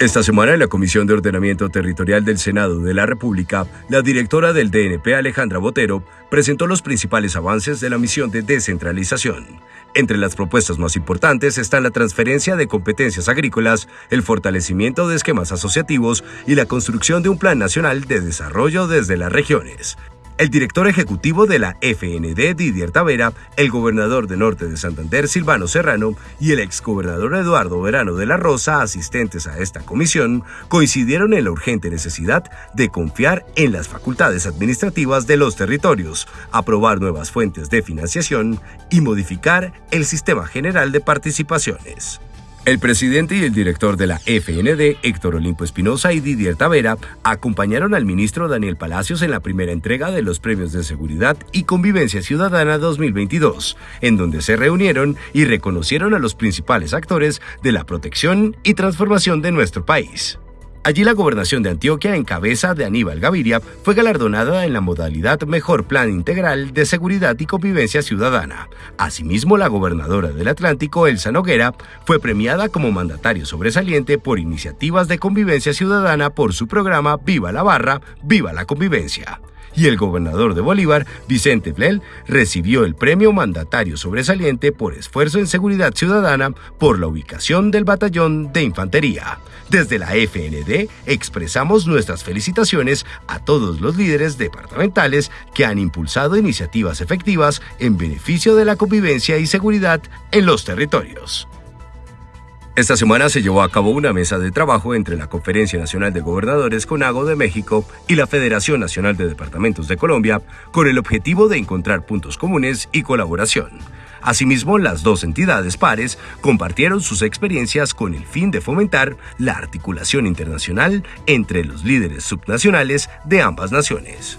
Esta semana en la Comisión de Ordenamiento Territorial del Senado de la República, la directora del DNP Alejandra Botero presentó los principales avances de la misión de descentralización. Entre las propuestas más importantes están la transferencia de competencias agrícolas, el fortalecimiento de esquemas asociativos y la construcción de un plan nacional de desarrollo desde las regiones. El director ejecutivo de la FND, Didier Tavera, el gobernador de Norte de Santander, Silvano Serrano, y el exgobernador Eduardo Verano de la Rosa, asistentes a esta comisión, coincidieron en la urgente necesidad de confiar en las facultades administrativas de los territorios, aprobar nuevas fuentes de financiación y modificar el sistema general de participaciones. El presidente y el director de la FND, Héctor Olimpo Espinosa y Didier Tavera, acompañaron al ministro Daniel Palacios en la primera entrega de los Premios de Seguridad y Convivencia Ciudadana 2022, en donde se reunieron y reconocieron a los principales actores de la protección y transformación de nuestro país. Allí la gobernación de Antioquia, en cabeza de Aníbal Gaviria, fue galardonada en la modalidad Mejor Plan Integral de Seguridad y Convivencia Ciudadana. Asimismo, la gobernadora del Atlántico, Elsa Noguera, fue premiada como mandatario sobresaliente por iniciativas de convivencia ciudadana por su programa Viva la Barra, Viva la Convivencia y el gobernador de Bolívar, Vicente Flel, recibió el premio mandatario sobresaliente por esfuerzo en seguridad ciudadana por la ubicación del batallón de infantería. Desde la FND expresamos nuestras felicitaciones a todos los líderes departamentales que han impulsado iniciativas efectivas en beneficio de la convivencia y seguridad en los territorios. Esta semana se llevó a cabo una mesa de trabajo entre la Conferencia Nacional de Gobernadores CONAGO de México y la Federación Nacional de Departamentos de Colombia con el objetivo de encontrar puntos comunes y colaboración. Asimismo, las dos entidades pares compartieron sus experiencias con el fin de fomentar la articulación internacional entre los líderes subnacionales de ambas naciones.